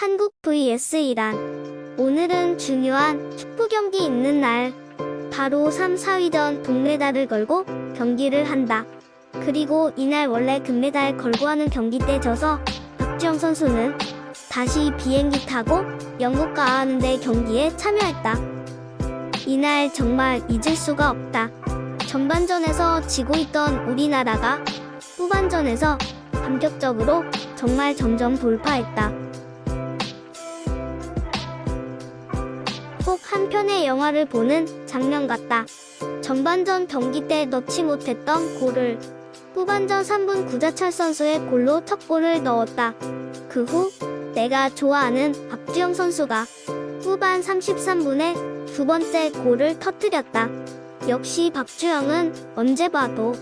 한국 vs 이란. 오늘은 중요한 축구 경기 있는 날. 바로 3, 4위전 동메달을 걸고 경기를 한다. 그리고 이날 원래 금메달 걸고 하는 경기 때 져서 박지영 선수는 다시 비행기 타고 영국 가야 하는데 경기에 참여했다. 이날 정말 잊을 수가 없다. 전반전에서 지고 있던 우리나라가 후반전에서 감격적으로 정말 점점 돌파했다. 꼭 한 편의 영화를 보는 장면 같다. 전반전 경기 때 넣지 못했던 골을 후반전 3분 구자철 선수의 골로 첫 골을 넣었다. 그 후 내가 좋아하는 박주영 선수가 후반 33분에 두 번째 골을 터뜨렸다. 역시 박주영은 언제 봐도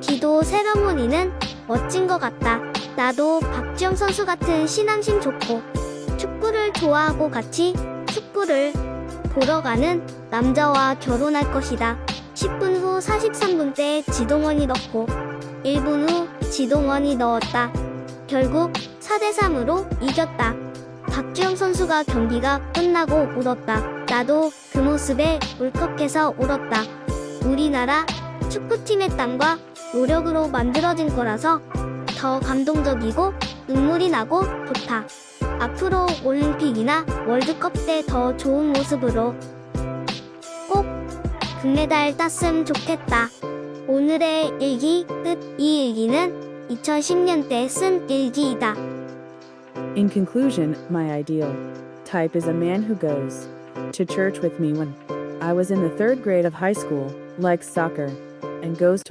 기도 세러모니는 멋진 것 같다. 나도 박주영 선수 같은 신앙심 좋고 축구를 좋아하고 같이 축구를 보러 가는 남자와 결혼할 것이다. 10분 후 43분 때 지동원이 넣고 1분 후 지동원이 넣었다. 결국 4대3으로 이겼다. 박주영 선수가 경기가 끝나고 울었다. 나도 그 모습에 울컥해서 울었다. 우리나라 축구팀의 땀과 노력으로 만들어진 거라서 더 감동적이고 눈물이 나고 좋다. 앞으로 올림픽이나 월드컵 때 더 좋은 모습으로 꼭 금메달 땄으면 좋겠다. 오늘의 일기 끝. 이 일기는 2010년 때쓴 일기이다. In conclusion, my ideal type is a man who goes to church with me when I was in the third grade of high school, likes soccer, and goes to